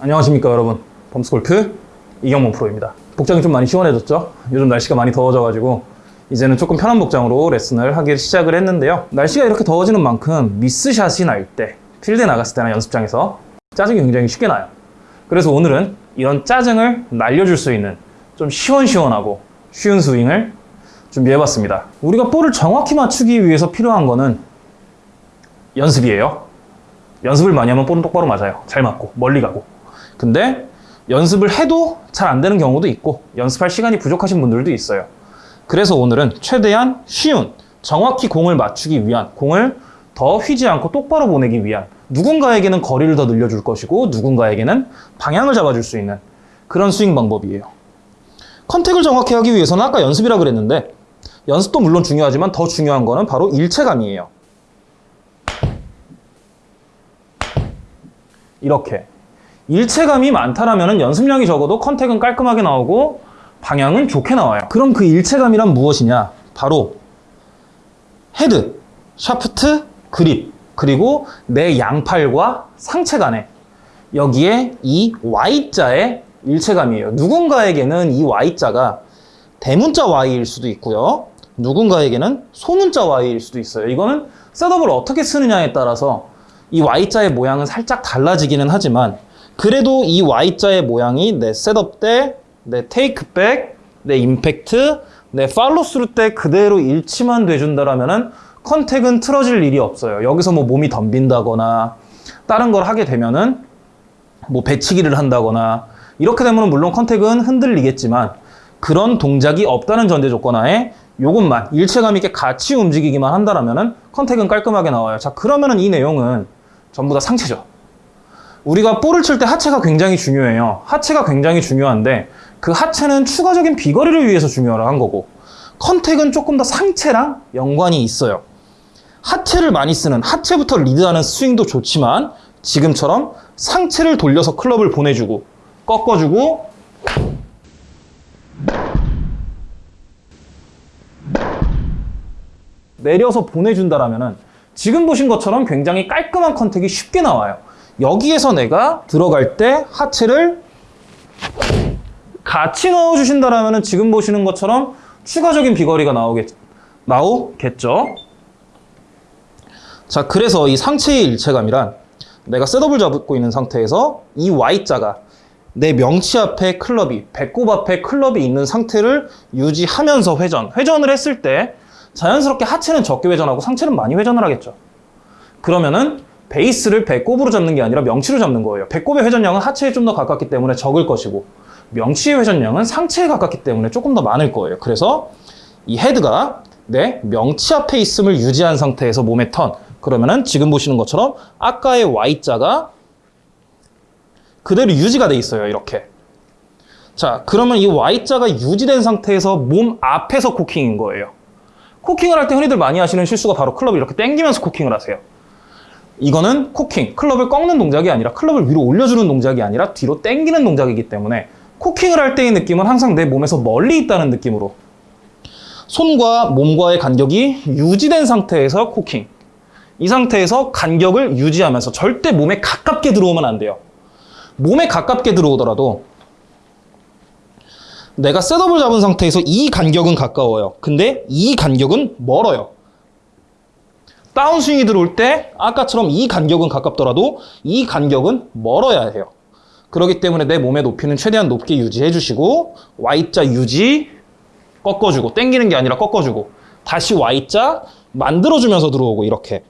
안녕하십니까 여러분. 범스골프 이경문 프로입니다. 복장이 좀 많이 시원해졌죠? 요즘 날씨가 많이 더워져가지고 이제는 조금 편한 복장으로 레슨을 하기 시작을 했는데요. 날씨가 이렇게 더워지는 만큼 미스샷이 날 때 필드에 나갔을 때나 연습장에서 짜증이 굉장히 쉽게 나요. 그래서 오늘은 이런 짜증을 날려줄 수 있는 좀 시원시원하고 쉬운 스윙을 준비해봤습니다. 우리가 볼을 정확히 맞추기 위해서 필요한 거는 연습이에요. 연습을 많이 하면 볼은 똑바로 맞아요. 잘 맞고 멀리 가고 근데 연습을 해도 잘 안 되는 경우도 있고 연습할 시간이 부족하신 분들도 있어요. 그래서 오늘은 최대한 쉬운 정확히 공을 맞추기 위한 공을 더 휘지 않고 똑바로 보내기 위한 누군가에게는 거리를 더 늘려줄 것이고 누군가에게는 방향을 잡아줄 수 있는 그런 스윙 방법이에요. 컨택을 정확히 하기 위해서는 아까 연습이라 그랬는데 연습도 물론 중요하지만 더 중요한 거는 바로 일체감이에요. 이렇게 일체감이 많다라면 연습량이 적어도 contact은 깔끔하게 나오고 방향은 좋게 나와요. 그럼 그 일체감이란 무엇이냐? 바로 헤드, 샤프트, 그립, 그리고 내 양팔과 상체 간에 여기에 이 Y자의 일체감이에요. 누군가에게는 이 Y자가 대문자 Y일 수도 있고요. 누군가에게는 소문자 Y일 수도 있어요. 이거는 setup을 어떻게 쓰느냐에 따라서 이 Y자의 모양은 살짝 달라지기는 하지만 그래도 이 Y자의 모양이 내 setup 때, 내 takeback, 내 임팩트, 내 팔로스루 때 그대로 일치만 돼준다라면은 contact은 틀어질 일이 없어요. 여기서 뭐 몸이 덤빈다거나 다른 걸 하게 되면은 뭐 배치기를 한다거나 이렇게 되면 물론 contact은 흔들리겠지만 그런 동작이 없다는 전제 조건 하에 요것만 일체감 있게 같이 움직이기만 한다라면은 contact은 깔끔하게 나와요. 자, 그러면 은 이 내용은 전부 다 상체죠. 우리가 볼을 칠 때 하체가 굉장히 중요해요. 하체가 굉장히 중요한데 그 하체는 추가적인 비거리를 위해서 중요한 거고 contact은 조금 더 상체랑 연관이 있어요. 하체를 많이 쓰는 하체부터 리드하는 스윙도 좋지만 지금처럼 상체를 돌려서 클럽을 보내주고 꺾어주고 내려서 보내준다라면 지금 보신 것처럼 굉장히 깔끔한 컨택이 쉽게 나와요. 여기에서 내가 들어갈 때 하체를 같이 넣어주신다면 지금 보시는 것처럼 추가적인 비거리가 나오겠, 나오겠죠. 자, 그래서 이 상체의 일체감이란 내가 셋업을 잡고 있는 상태에서 이 Y자가 내 명치 앞에 클럽이, 배꼽 앞에 클럽이 있는 상태를 유지하면서 회전. 회전을 했을 때 자연스럽게 하체는 적게 회전하고 상체는 많이 회전을 하겠죠. 그러면은 베이스를 배꼽으로 잡는 게 아니라 명치로 잡는 거예요. 배꼽의 회전량은 하체에 좀 더 가깝기 때문에 적을 것이고 명치의 회전량은 상체에 가깝기 때문에 조금 더 많을 거예요. 그래서 이 헤드가 내 명치 앞에 있음을 유지한 상태에서 몸의 턴 그러면은 지금 보시는 것처럼 아까의 Y자가 그대로 유지가 돼 있어요. 이렇게. 자, 그러면 이 Y자가 유지된 상태에서 몸 앞에서 cocking인 거예요. cocking을 할 때 흔히들 많이 하시는 실수가 바로 클럽을 이렇게 당기면서 cocking을 하세요. 이거는 cocking, 클럽을 꺾는 동작이 아니라 클럽을 위로 올려주는 동작이 아니라 뒤로 당기는 동작이기 때문에 코킹을 할 때의 느낌은 항상 내 몸에서 멀리 있다는 느낌으로. 손과 몸과의 간격이 유지된 상태에서 코킹. 이 상태에서 간격을 유지하면서 절대 몸에 가깝게 들어오면 안 돼요. 몸에 가깝게 들어오더라도 내가 셋업을 잡은 상태에서 이 간격은 가까워요. 근데 이 간격은 멀어요 다운스윙이 들어올 때 아까처럼 이 간격은 가깝더라도 이 간격은 멀어야 해요. 그렇기 때문에 내 몸의 높이는 최대한 높게 유지해 주시고 Y자 유지 꺾어주고 땡기는 게 아니라 꺾어주고 다시 Y자 만들어주면서 들어오고 이렇게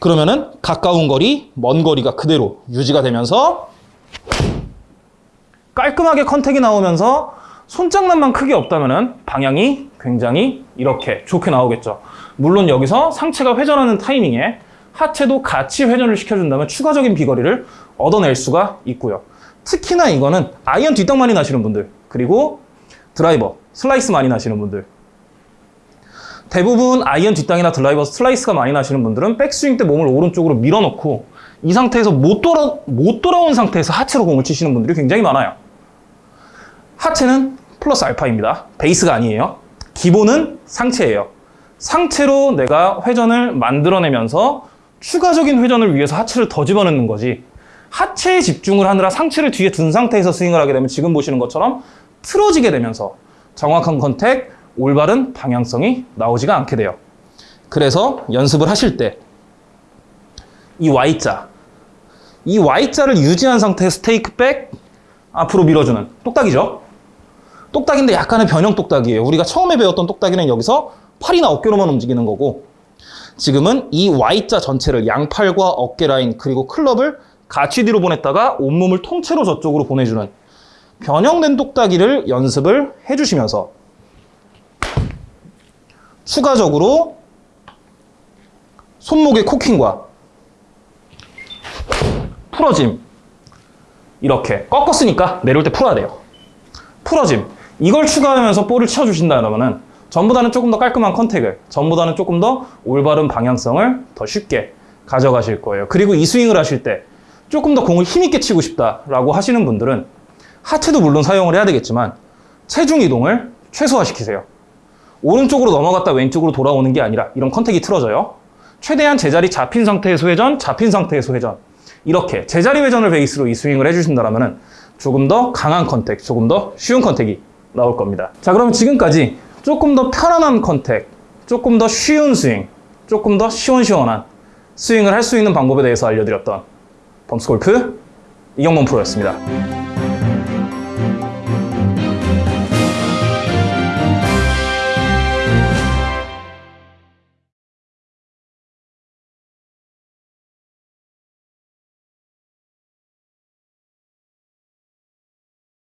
그러면은 가까운 거리, 먼 거리가 그대로 유지가 되면서 깔끔하게 컨택이 나오면서 손장난만 크게 없다면 방향이 굉장히 이렇게 좋게 나오겠죠. 물론 여기서 상체가 회전하는 타이밍에 하체도 같이 회전을 시켜준다면 추가적인 비거리를 얻어낼 수가 있고요. 특히나 이거는 아이언 뒷땅 많이 나시는 분들 그리고 드라이버, 슬라이스 많이 나시는 분들 대부분 아이언 뒷땅이나 드라이버, 슬라이스가 많이 나시는 분들은 백스윙 때 몸을 오른쪽으로 밀어넣고 이 상태에서 못, 돌아, 못 돌아온 상태에서 하체로 공을 치시는 분들이 굉장히 많아요. 하체는 플러스 알파입니다. 베이스가 아니에요. 기본은 상체예요. 상체로 내가 회전을 만들어내면서 추가적인 회전을 위해서 하체를 더 집어넣는 거지 하체에 집중을 하느라 상체를 뒤에 둔 상태에서 스윙을 하게 되면 지금 보시는 것처럼 틀어지게 되면서 정확한 컨택, 올바른 방향성이 나오지가 않게 돼요. 그래서 연습을 하실 때 이 Y자, 이 Y자를 유지한 상태의 스테이크 백 앞으로 밀어주는 똑딱이죠. 똑딱인데 약간의 변형 똑딱이에요. 우리가 처음에 배웠던 똑딱이는 여기서 팔이나 어깨로만 움직이는 거고 지금은 이 Y자 전체를 양팔과 어깨 라인 그리고 클럽을 같이 뒤로 보냈다가 온몸을 통째로 저쪽으로 보내주는 변형된 똑딱이를 연습을 해주시면서 추가적으로 손목의 코킹과 풀어짐 이렇게 꺾었으니까 내려올 때 풀어야 돼요. 풀어짐. 이걸 추가하면서 볼을 치워주신다 그러면은 전보다는 조금 더 깔끔한 컨택을 전보다는 조금 더 올바른 방향성을 더 쉽게 가져가실 거예요. 그리고 이 스윙을 하실 때 조금 더 공을 힘있게 치고 싶다라고 하시는 분들은 하체도 물론 사용을 해야 되겠지만 체중 이동을 최소화시키세요. 오른쪽으로 넘어갔다 왼쪽으로 돌아오는 게 아니라 이런 컨택이 틀어져요. 최대한 제자리 잡힌 상태에서 회전 잡힌 상태에서 회전. 이렇게 제자리 회전을 베이스로 이 스윙을 해주신다면 조금 더 강한 contact, 조금 더 쉬운 contact이 나올 겁니다. 자, 그럼 지금까지 조금 더 편안한 contact, 조금 더 쉬운 스윙, 조금 더 시원시원한 스윙을 할 수 있는 방법에 대해서 알려드렸던 범스골프 이경범 프로였습니다.